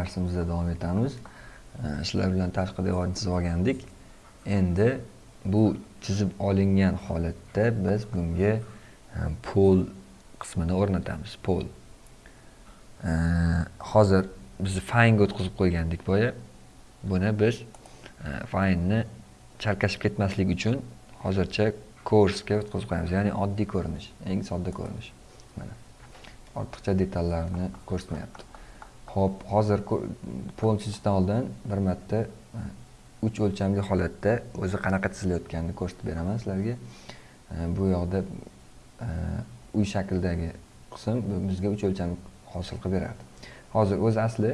darsimizda davom etamiz. Sizlar bilan tashqi devorni chizib olgandik. Endi bu chizib olingan holatda biz bunga e, pol qismini o'rnatamiz pol hozir biz faynga o'tkazib qo'ygandik boya. Buni biz e, faynni chalkashib ketmasligi uchun hozircha ko'rsga o'tkazib qo'yamiz. Ya'ni oddiy ko'rinish eng sodda ko'rinish. Mana ortiqcha detallarni ko'rsatmayapti. Xo'p, hozir pol chizishdan oldin bir marta e, uch o'lchamli holatda o'zi qanaqa chizilayotganini ko'rsatib beraman sizlarga. E, bu yoqda e, uy shaklidagi qism bizga uch o'lcham hosil qilib beradi. Hozir o'z asli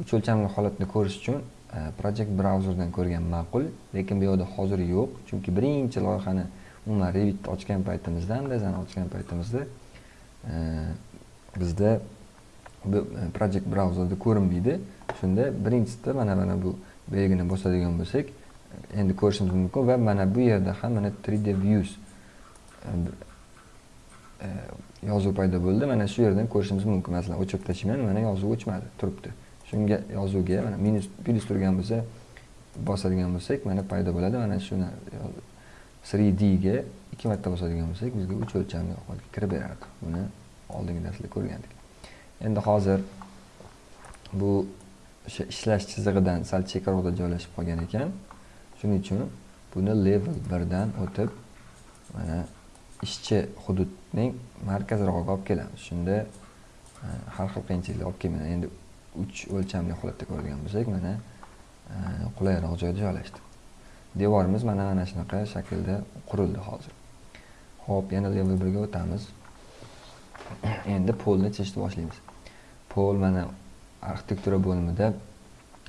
uch o'lchamli holatni ko'rish uchun e, project brauzerdan ko'rgan ma'qul lekin bu yoqda hozir yo'q chunki birinchi loyihani umuman revitni ochgan paytimizda andazani ochgan paytimizda bizda e, E, project brauzerda ko'rinmaydi. Shunda birinchisida mana mana bu belgini bosadigan bo'lsak e, endi ko'rishimiz mumkin va mana bu yerda ham mana 3d views e, yozuv paydo bo'ldi. Mana shu yerdan ko'rishimiz mumkin. Masalan o'chirib tashlayman mana yozuv o'chmadi turibdi. Shunga yozuvga mana minus plyus turgan bo'lsa bosadigan bo'lsak mana paydo bo'ladi. Mana shuni 3d ga ikki marta bosadigan bo'lsak bizga uch o'lchamli kirib berardi. Buni oldingi darsda ko'rgandik. Endi hozir bu o'sha ishlash chizig'idan sal chekkaroqda joylashib qolgan ekan. Shuning uchun buni level birdan o'tib mana ishchi hududning markazrog'iga olib kelamiz. Shunda e, har xil qiyinchiliklar olib kelmaydi endi uch o'lchamli holatda ko'radigan bo'lsak mana e, qulayroq joyda joylashdi devorimiz mana mana shunaqa shaklda qurildi hozir. Ho'p yana level birga o'tamiz. Endi polni chizishni boshlaymiz. Pol mana arxitektura bo'limida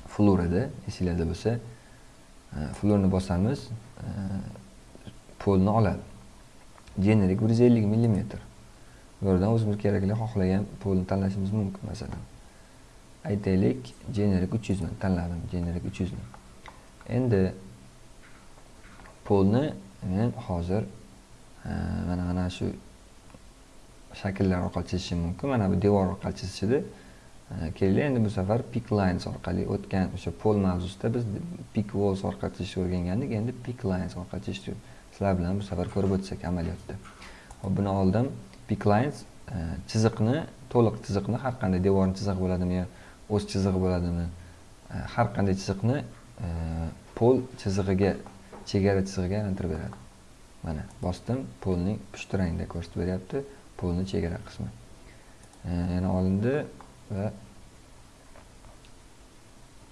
flur esingizda esinglarda bo'lsa. Florni flurni bosamiz e, polni oladi. Generik bir yuz ellik millimetr bu yerdan o'zimiz kerakli xohlagan polni tanlashimiz mumkin masalan. Aytaylik generik uch yuzni tanladim generik uch yuzni endi polni men hozir e, mana mana shu shakllar orqali chizishim mumkin. Mana bu devor orqali chizishdi e, kelinglar endi bu safar pick lines orqali o'tgan o'sha pol mavzusida biz pick walls orqali chizishni o'rgangandik. Endi pick lines orqali chizishni sizlar bilan bu safar ko'rib o'tsak amaliyotda. Hop buni oldim. Pick lines e, chiziqni to'liq chiziqni har qanday devorni chizig'i bo'ladimi yo o'z chizig'i bo'ladimi? E, har qanday chiziqni pol chizig'iga chegara chizig'iga aylantirib beradi. Mana bosdim. Polning pushti rangda ko'rsatib beryapti. Pulni chegara qismi. Yana olindi va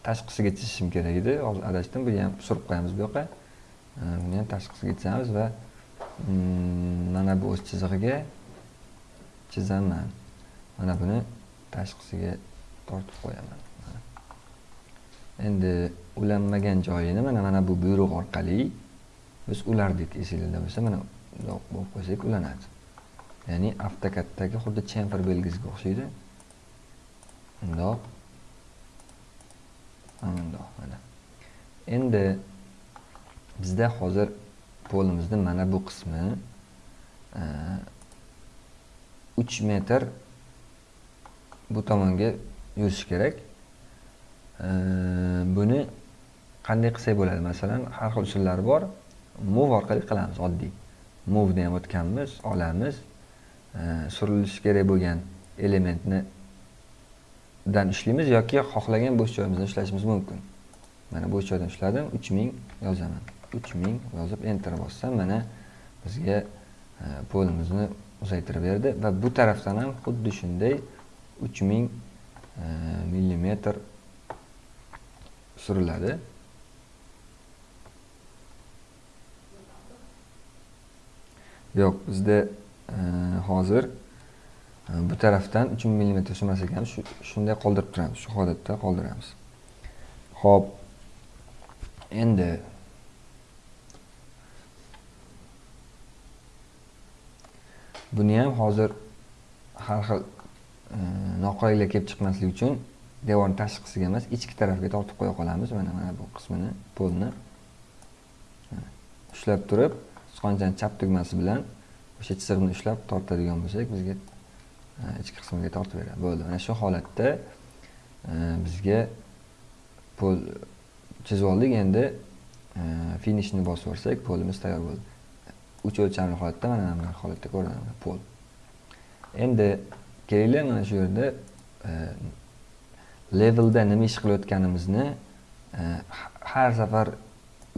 tashqisiga chizishim kerak edi. Hozir adashdim buni ham surib qo'yamiz bu yoqqa. Buni ham tashqisiga chizamiz va mm, mana bu o'z chizig'iga chizaman mana buni tashqisiga tortib qo'yaman. Endi ulanmagan joyini mana mana bu buyruq orqali biz ulardik esinglarda bo'lsa mana bundoq bo'lib qo'ysak ulanadi. Ya'ni avtokaddagi xuddi chamfer belgisiga o'xshaydi. Mundoq mundoq mana endi bizda hozir polimizni mana bu qismi e, uch metr bu tomonga yurishi kerak. E, buni qanday qilsak bo'ladi? Masalan har xil usullari bor. Move orqali qilamiz oddiy. Movni ham o'tganmiz olamiz. Surilishi kerak bo'lgan elementni dan ishlaymiz yoki xohlagan bo'sh joyimizdan ishlashimiz mumkin. Mana bo'sh joydan ushladim 3000 yozaman. 3000 yozib enter bossam mana bizga e, polimizni uzaytirib berdi va bu tarafdan ham xuddi shunday uch ming e, millimetr suriladi. Yo'q bizda Э, hozir e, bu tarafdan 3 mm emas ekan. Shunday qoldirib turamiz. Shu holatda qoldiramiz. Ho'p endi buni ham hozir har xil e, noqulayliklar kelib chiqmasligi uchun devorni tashqisiga emas ichki tarafga tortib qo'ya qolamiz. Mana mana bu qismini polni. Ushlab turib sichqonchani chap tugmasi bilan o'sha chiziqni ushlab tortadigan bo'lsak bizga e, ichki qismiga tortib beradi. Bo'ldi. Mana shu holatda e, bizga pol chizib oldik. Endi e, finishni bosib yuborsak polimiz tayyor bo'ldi. Uch o'lchamli holatda mana bunaqa holatda ko'rinadi pol. Endi kelinglar mana shu yerda levelda nima ish qilayotganimizni har safar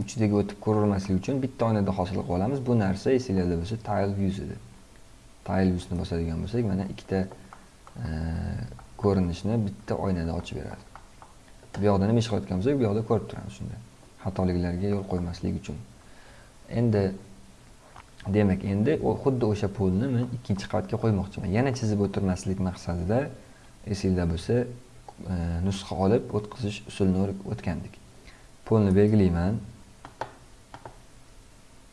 uchidaga o'tib ko'ravermaslik uchun bitta oynada hosil qilib olamiz. Bu narsa esinglarda bo'lsa tile views edi. Tile viewsni bosadigan bo'lsak mana ikkita e, ko'rinishni bitta oynada ochib beradi. Bu yoqda nima ish qilayotgan bo'lsak bu yoqda ko'rib turamiz shunda. Xatoliklarga yo'l qo'ymaslik uchun. Endi demak endi xuddi o'sha polni men ikkinchi qavatga qo'ymoqchiman. Yana chizib o'tirmaslik maqsadida esingizda bo'lsa e, nusxa olib o'tkazish usulini o'tgandik. Polni belgilayman.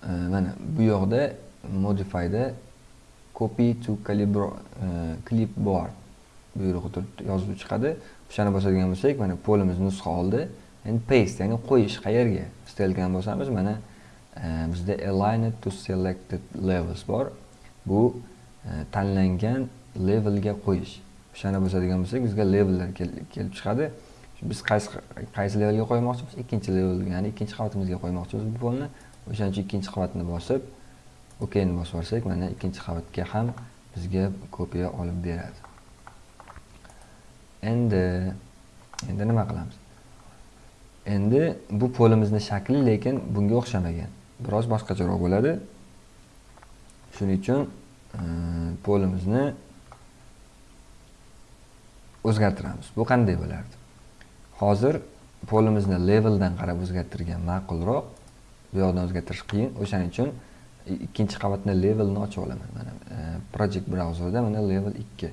Э, mana bu yoqda modifyda copy to э, clipboard buyrug'i turibdi yozuv chiqadi. O'shani bosadigan bo'lsak mana polimiz nusxa oldi. Endi paste ya'ni qo'yish qayerga stelkani bo'lsamiz mana e, bizda align to selected levels bor. Bu e, tanlangan levelga qo'yish. O'shani bosadigan bo'lsak bizga levellar kelib chiqadi. Biz qaysi qaysi levelga qo'ymoqchimiz? Ikkinchi levelga ya'ni ikkinchi qavatimizga qo'ymoqchimiz bu polni. O'shaning uchun ikkinchi qavatni bosib okni bosib yuborsak mana ikkinchi qavatga ham bizga kopiya olib beradi. Endi endi nima qilamiz? Endi bu polimizni shakli lekin bunga o'xshamagan. Biroz boshqacharoq bo'ladi. Shuning uchun e, polimizni o'zgartiramiz. Bu qanday bo'lardi? Hozir polimizni leveldan qarab o'zgartirgan ma'qulroq bu yoqdan o'zgartirish qiyin. O'shaning uchun ikkinchi qavatni levelni ochib olaman. Mana e, project brauzerda mana level ikki.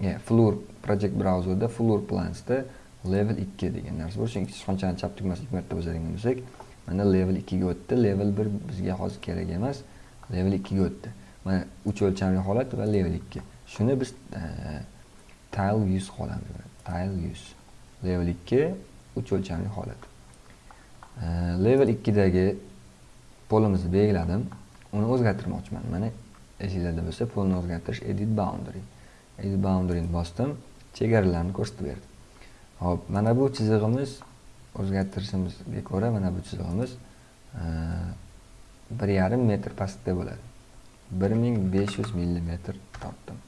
E, floor project brauzerda floor plansda level ikki degan narsa bor. Chunki sichqonchani chap tugmasini ikki marta bosadigan bo'lsak mana level ikkiga o'tdi. Level bir bizga hozir kerak emas level ikkiga o'tdi. Mana uch o'lchamli holat va level ikki. Shuni biz e, tile yuz qolamiz. Tile yuz level ikki uch o'lchamli holat. Level ikkidagi polimizni belgiladim uni o'zgartirmoqchiman. Mana esinglarda bo'lsa polni o'zgartirish edit boundary. Edit boundaryni bosdim. Chegaralarni ko'rsatib berdi ho'p mana bu chizig'imiz o'zgartirishimizga ko'ra mana bu chizig'imiz bir yarim metr pastda bo'ladi. Bir ming besh yuz millimetr tortdim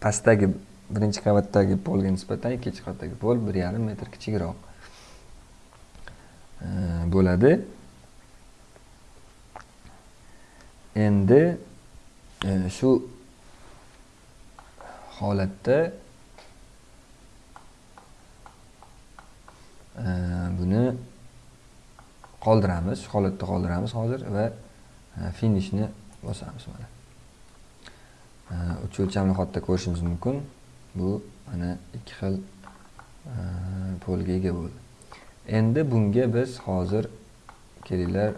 pastdagi birinchi qavatdagi polga nisbatan ikkinchi qavatdagi pol bir yarim metr kichikroq bo'ladi. Endi e, shu holatda e, buni qoldiramiz shu holatda qoldiramiz hozir va e, finishni bosamiz mana. Uch o'lchamli holatda ko'rishimiz mumkin. Bu mana ikki xil polga ega bo'ldi. Endi bunga biz hozir kelinglar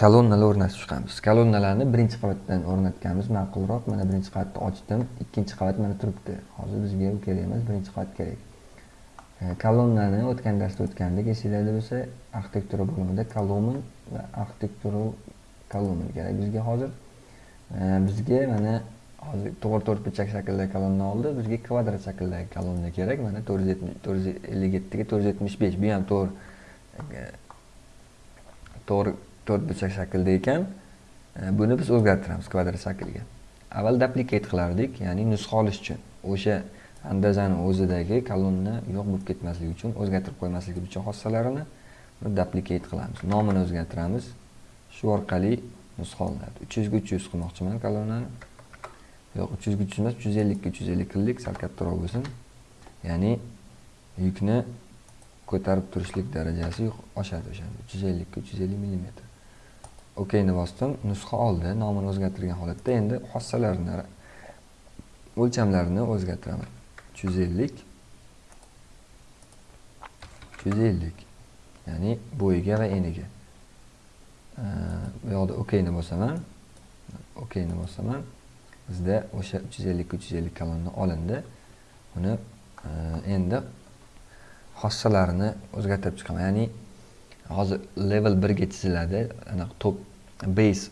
kolonnalar o'rnatib chiqamiz. Kolonnalarni birinchi qavatdan o'rnatganimiz ma'qulroq mana birinchi qavatni ochdim. Ikkinchi qavat mana turibdi. Hozir bizga u kerak emas birinchi qavat kerak. Kolonnani o'tgan darsda o'tgandik esinglarda bo'lsa arxitektura bo'limida kolumn va arxitektura kolumn kerak bizga hozir. Bizga mana hozir to'g'ri to'rtburchak shakldagi kolonna oldi bizga kvadrat shakldagi kolonna kerak. Mana to'rt yuz yetmish to'rt yuz ellik yettiga to'rt yuz yetmish besh bu ham to'g'ri to'g'ri to'rtburchak shaklda ekan e, buni biz o'zgartiramiz kvadrat shaklga avval duplicate qilardik ya'ni nusxa olish uchun. O'sha andazani o'zidagi kolonna yo'q bo'lib ketmasligi uchun o'zgartirib qo'ymaslik uchun xossalarini duplicate qilamiz. Nomini o'zgartiramiz. Shu orqali nusxa olinadi. Uch yuzga uch yuz qilmoqchiman kolonnani. Yo'q uch yuzga uch yuz emas uch yuz ellikka uch yuz ellik qildik sal kattaroq bo'lsin ya'ni yukni ko'tarib turishlik darajasi oshadi o'shanda uch yuz ellikka uch yuz ellik millimetr. Okni bosdim. Nusxa oldi. Nomini o'zgartirgan holatda endi xossalarini o'lchamlarini o'zgartiraman. Uch yuz ellik uch yuz ellik ya'ni bo'yiga va eniga. Bu yoqda okni bosaman. Okni bosaman. Bizda o'sha uch yuz ellikka uch yuz ellik kolonna olindi. Uni endi xossalarini o'zgartirib chiqaman. Ya'ni hozir level birga chiziladi. Anaqa top base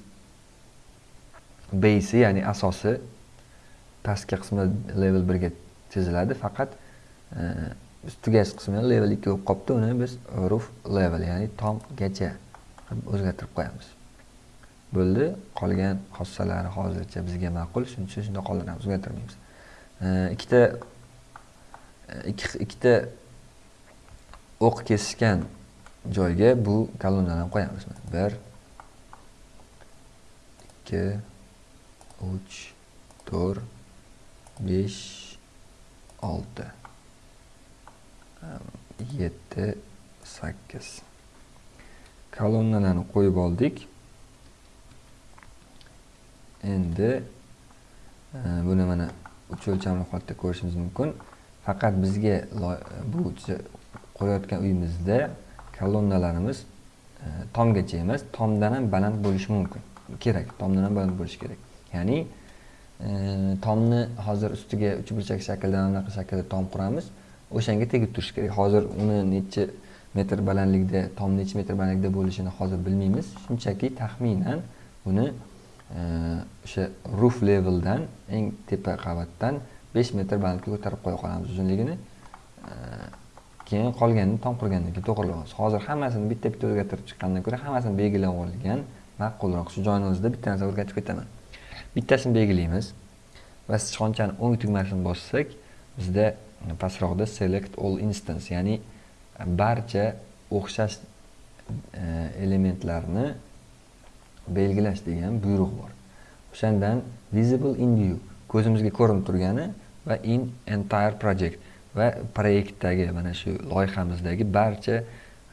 base ya'ni asosi pastki qismi level birga chiziladi. Faqat e, ustiga qismi level ikki bo'lib qolibdi. Uni biz roof level ya'ni tomgacha o'zgartirib qo'yamiz. Bo'ldi. Qolgan xossalari hozircha bizga ma'qul. Shuning uchun shunday qoldiramiz o'zgartirmaymiz. E, ikkita e, ikkita o'q kesishgan joyga bu kolonnalarni qo'yamiz. Bir ikki uch to'rt besh olti. Yetti sakkiz. Kolonnalarni qo'yib oldik. Endi e, buni mana uch o'lchamli holatda ko'rishimiz mumkin. Faqat bizga bu qurayotgan uyimizda kolonnalarimiz e, tomgacha emas tomdan ham baland bo'lishi mumkin kerak tomdan ham baland bo'lishi kerak. Ya'ni e, tomni hozir ustiga uchburchak shaklda anaqa shaklda tom quramiz o'shanga tegib turishi kerak. Hozir uni necha metr balandlikda tom necha metr balandlikda bo'lishini hozir bilmaymiz. Shunchaki taxminan uni e, o'sha roof leveldan eng tepa qavatdan besh metr balandlikka ko'tarib qo'ya qolamiz uzunligini. E, keyin qolganini tom qurgandan keyin hozir hammasini bitta bitta o'zgartirib chiqqandan ko'ra hammasini belgilab olgan ma'qulroq. Shu joyni o'zida bitta narsa o'rgatib ketaman. Bittasini belgilaymiz va sichqonchani o'ng tugmasini bossak bizda pastroqda select all instance ya'ni barcha o'xshash e, elementlarni belgilash degan buyruq bor. O'shandan visible in view ko'zimizga ko'rinib turgani va in entire project. Va proyektdagi mana shu loyihamizdagi barcha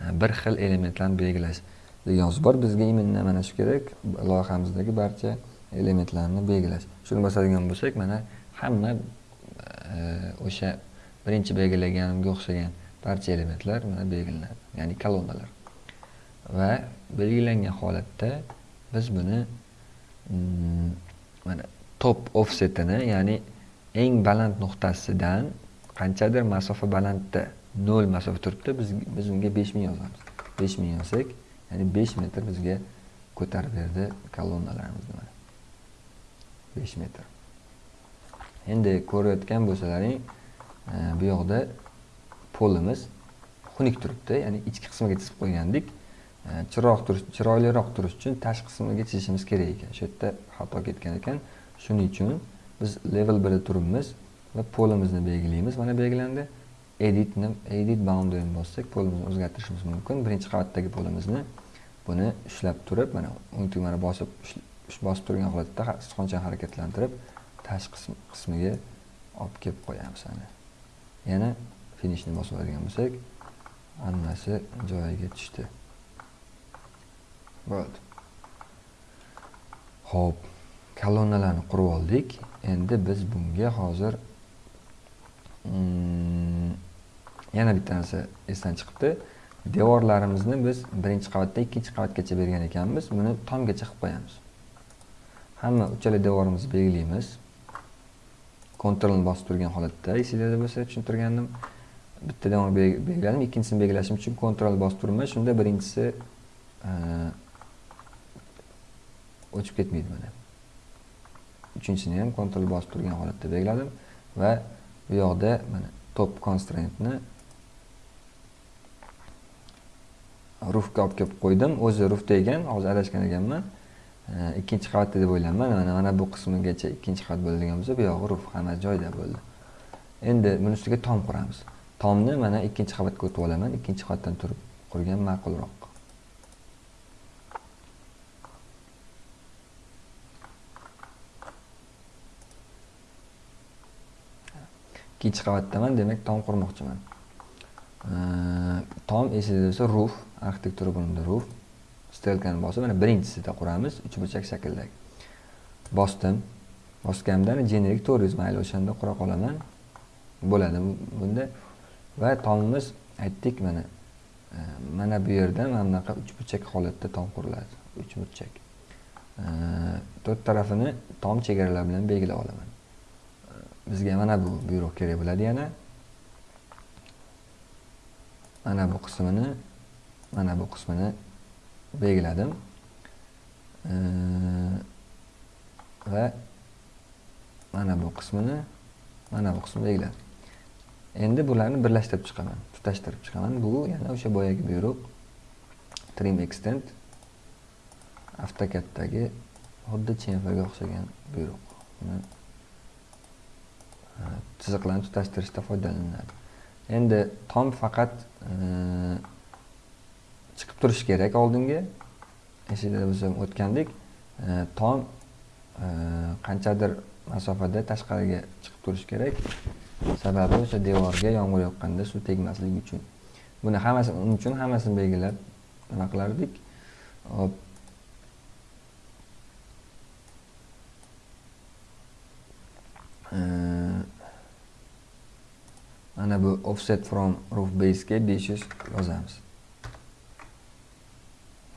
e, bir xil elementlarni belgilash degan so'z bor bizga именно mana shu kerak loyihamizdagi barcha elementlarni belgilash shuni bosadigan bo'lsak mana hamma e, o'sha birinchi belgilaganimga o'xshagan barcha elementlar mana belgilanadi ya'ni kolonnalar. Va belgilangan holatda biz buni mm, mana top offsetini ya'ni eng baland nuqtasidan qanchadir masofa balandda nol masofa turibdi biz biz unga besh ming yozamiz. Besh ming yozsak ya'ni 5 metr bizga ko'tarib berdi kolonnalarimizni mana 5 metr. Endi ko'rayotgan bo'lsalaring e, bu yoqda polimiz xunuk turibdi ya'ni ichki qismiga chizib qo'ygandik. E, chiroq turish chiroyliroq turish uchun tashqi qismiga chizishimiz kerak ekan. Shu yerda xato ketgan ekan. Shuning uchun biz level birda turibmiz. Va polimizni belgilaymiz mana belgilandi. Editni edit boundaryni bossak polimizni o'zgartirishimiz mumkin. Birinchi qavatdagi polimizni buni ushlab turib mana o'ng tugmani bosib bosib turgan holatda sichqonchani harakatlantirib tashqi qismiga olib kelib qo'yamiz ana. Yana finishni bosib oladigan bo'lsak hammasi joyiga tushdi. Bo'ldi. Ho'p kolonnalarni qurib oldik. Endi biz bunga hozir yana bitta narsa esdan chiqibdi. Devorlarimizni biz birinchi qavatdan ikkinchi qavatgacha bergan ekanmiz. Buni tomgacha qilib qo'yamiz. Hamma uchala devorimizni belgilaymiz. Kontrolni bosib turgan holatda esinglarda bo'lsa tushuntirgandim. Bitta devor belgiladim ikkinchisini belgilashim uchun kontrol bosib turibman shunda birinchisi e, o'chib ketmaydi mana uchinchisini ham kontrol bosib turgan holatda belgiladim va bu yoqda mana top constraintni rufga olib kelib qo'ydim. O'zi rufda ekan hozir adashgan ekanman. Ikkinchi qavatda deb o'ylayman. Mana mana bu qismigacha ikkinchi qavat bo'ladigan bo'lsa bu yog'i ruf hamma joyda bo'ldi. Endi buni ustiga tom quramiz. Tomni mana ikkinchi qavatga o'tib olaman. Ikkinchi qavatdan turib qurgan ma'qulroq. Ikkinchi qavatdaman demak tom qurmoqchiman. Tom esingizda bo'lsa roof arxitektura bo'limida roof stelkani bosib mana birinchisida quramiz uchburchak shakldagi bosdim bosganimda generik to'rt yuz mayli o'shanda qura qolaman bo'ladi bunda. Va tomimiz aytdik mana e, mana bu yerda mana bunaqa uchburchak holatda tom quriladi uchburchak to'rt tarafini tom chegaralar bilan belgilab olaman. Bizga mana bu buyruq kerak bo'ladi. Yana mana bu qismini mana bu qismini belgiladim. Va mana bu qismini mana bu qismini belgiladim. Endi bularni birlashtirib chiqaman tutashtirib chiqaman. Bu yana o'sha boyagi buyruq. Trim extend avtokatdagi xuddi chenfaga o'xshagan buyruq. Chiziqlarni tutashtirishda foydalaniladi endi tom faqat e, chiqib turishi kerak oldinga esingizda biz o'tgandik. E, tom e, qanchadir masofada tashqariga chiqib turishi kerak. Sababi o'sha devorga yomg'ir yoqqanda suv tegmasligi uchun. Buni hammasi uning uchun hammasini belgilab nima qilardik? Hop. Mana bu offset from roof base ga 500 yozamiz.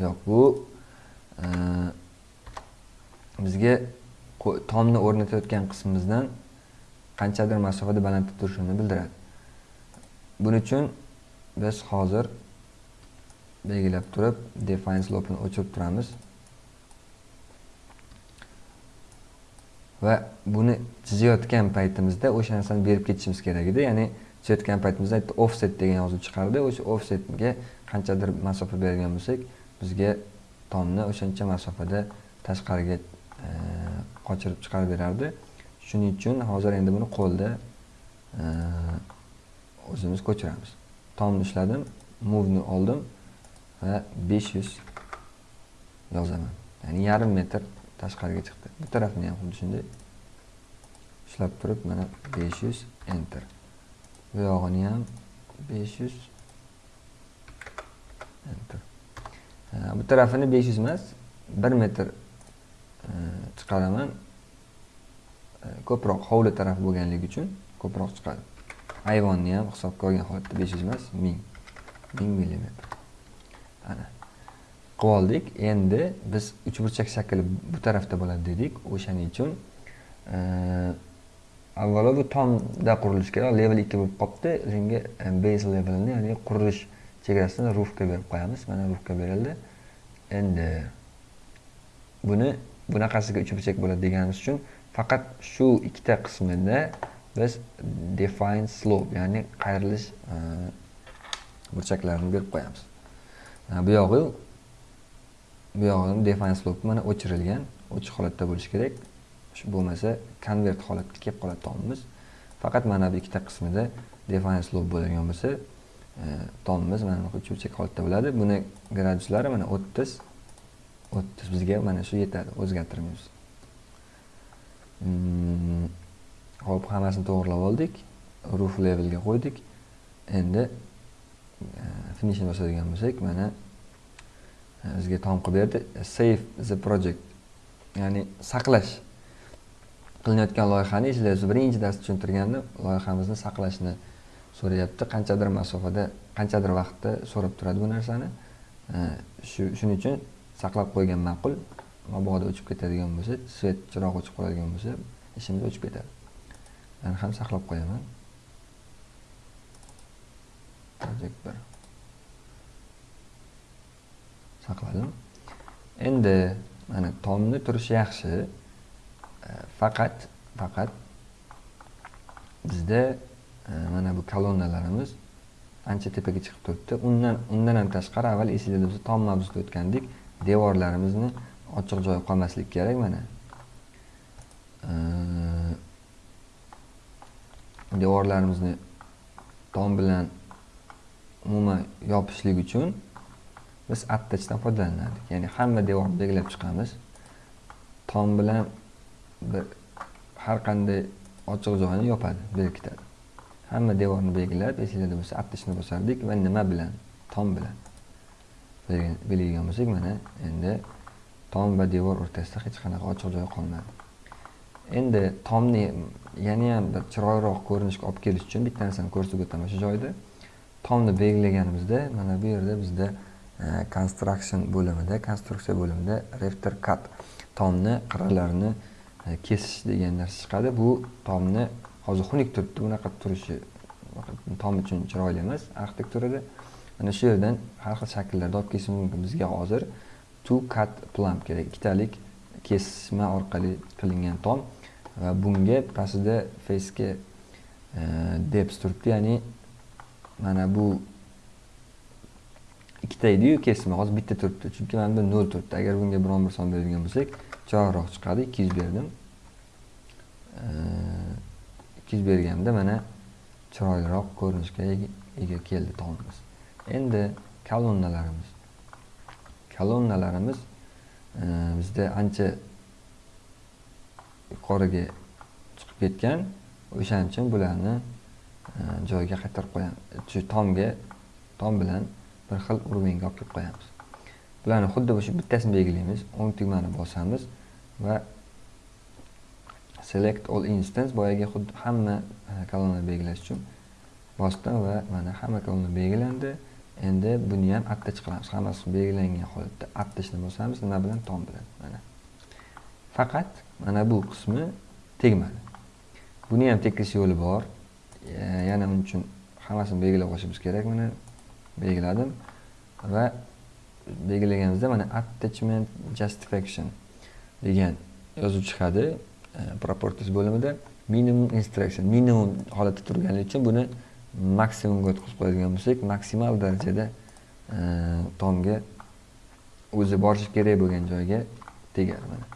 Yo'q bu e, bizga tomni o'rnatayotgan qismimizdan qanchadir masofada balandda turishini bildiradi. Buning uchun biz hozir belgilab turib define slope ni o'chirib turamiz. Va buni chizayotgan paytimizda o'sha narsani berib ketishimiz kerak edi. Ya'ni chizayotgan paytimizda offset degan yozuv chiqardi. O'sha offsetga qanchadir masofa bergan bo'lsak bizga tomni o'shancha masofada tashqariga e, qochirib chiqarib berardi. Shuning uchun hozir endi buni qo'lda e, o'zimiz ko'chiramiz. Tomni ushladim movni oldim va 500 yozaman. Ya'ni yarim metr tashqariga chiqdi. Bu tarafini ham xuddi shunday ushlab turib mana 500 enter. Bu yog'ini ham 500 enter bu tarafini 500 emas 1 metr e, chiqaraman. E, ko'proq hovli taraf bo'lganligi uchun ko'proq chiqadi ayvonni ham hisobga olgan holatda 500 emas 1000 1000 millimetr. Ana. Qilib oldik. Endi biz uchburchak shakli bu tarafda bo'ladi dedik. O'shaning uchun e, avvalo bu tomda qurilishi kerak level ikki bo'lib qolibdi. O'shanga e, base levelini ya'ni qurilish chegarasini rufga berib qo'yamiz. Mana rufga berildi. Endi buni bunaqasiga uchburchak bo'ladi deganimiz uchun faqat shu ikkita qismida biz define slope ya'ni qayrilish e, burchaklarini berib qo'yamiz. E, bu yog'i bu yog'ini define slope mana o'chirilgan ochiq holatda bo'lishi kerak. Bo'lmasa konvert holatga kelib qoladi tomimiz faqat mana bu ikkita qismida define slope bo'ladigan bo'lsa e, tomimiz mana bunaqa cho'chak holatda bo'ladi. Buni graduslari mana o'ttiz. O'ttiz bizga mana shu yetadi. O'zgartirmaymiz. Hmm, ho'p hammasini to'g'irlab oldik. Roof levelga qo'ydik. Endi e, finishni bosadigan bo'lsak mana e, bizga tom qilib berdi. Save the project. Ya'ni saqlash. Qilinayotgan loyihani eslaysiz birinchi darsda tushuntirganda loyihamizni saqlashni so'rayapti. Qanchadir masofada qanchadir vaqtda so'rab turadi bu narsani. Shu shuning uchun saqlab qo'ygan ma'qul mabodo o'chib ketadigan bo'lsa svet chiroq o'chib qoladigan bo'lsa ishimiz o'chib ketadi. Man ham saqlab qo'yaman. Project bir. Saqladim. Endi mana tomni turishi yaxshi. Faqat faqat bizda e, mana bu kolonnalarimiz ancha tepaga chiqib turibdi. Undan undan ham tashqari avval esinglarda bo'lsa tom mavzusida o'tgandik devorlarimizni ochiq joyi qolmasligi kerak mana. E, devorlarimizni tom bilan umuman yopishlik uchun biz attachdan foydalanardik. Ya'ni hamma devorni belgilab chiqamiz. Tom bilan har qanday ochiq joyni yopadi berkitadi. Hamma devorni belgilab esinglarda bo'lsa aptishni bosardik va nima bilan? Tom bilan. Belgilagan bo'lsak mana endi tom va devor o'rtasida hech qanaqa ochiq joy qolmadi. Endi tomni yana ham bir chiroyliroq ko'rinishga olib kelish uchun bitta narsani ko'rsatib o'taman shu joyda. Tomni belgilaganimizda mana bu yerda bizda e, construction bo'limida konstruksiya bo'limida refter cut tomni qirralarini E, kesish degan narsa chiqadi. Bu tomni hozir xunuk turibdi. Bunaqa turishi tom uchun chiroyli emas. Arxitekturada mana shu yerdan har xil shakllarda olib kesish mumkin bizga hozir. Two cut plan kerak. Ikkitalik kesma orqali qilingan tom. Va bunga pastida face'ga e, depth turibdi. Ya'ni mana bu ikkita ediyu kesma hozir bitta turibdi. Chunki mana bunda nol turibdi. Agar bunga biron bir son beradigan bo'lsak chiroyliroq chiqadi ikki yuz berdim. Ikki yuz berganda mana chiroyliroq ko'rinishga ega keldi tomimiz endi kolonnalarimiz. Kolonnalarimiz bizda ancha yuqoriga chiqib ketgan. O'shaning uchun bularni joyiga qaytarib qo'yamiz. Shu tomga tom bilan bir xil уровеньga olib kelib qo'yamiz. Bularni xuddi shu bittasini belgilaymiz. O'ng tugmani bosamiz. Va select all instance boyagi xuddi hamma e, kolonnani belgilash uchun bosdim va mana hamma kolonna belgilandi. Endi buni ham attach qilamiz hammasi belgilangan holatda attachni bosamiz nima bilan? Tom bilan. Mana. Faqat mana bu qismi tegmadi. Buni ham tekis yo'li bor. E, yana uning uchun hammasini belgilab qo'yishimiz kerak. Mana belgiladim va belgilaganimizda mana attachment justification degan yozuv chiqadi e, bo'limida minimum instruction minimum holatda turganligi uchun buni maksimumga o'tkazib qo'yadigan bo'lsak maksimal darajada e, tomga o'zi borishi kerak bo'lgan joyga tegadi mana.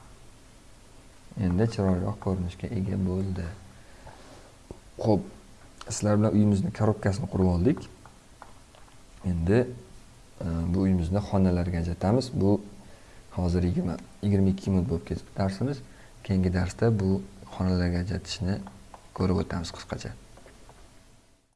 Endi chiroyliroq ko'rinishga ega bo'ldi. Ho'p sizlar bilan uyimizni korobkasini qurib oldik. Endi e, bu uyimizni xonalarga ajratamiz. Bu hozir yigirma yigirma ikki minut bo'lib ketdi darsimiz keyingi darsda bu xonalarga ajratishni ko'rib o'tamiz qisqacha.